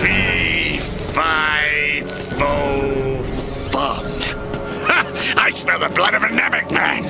Fee, fi, fo, fum. Ha! I smell the blood of a Namek man!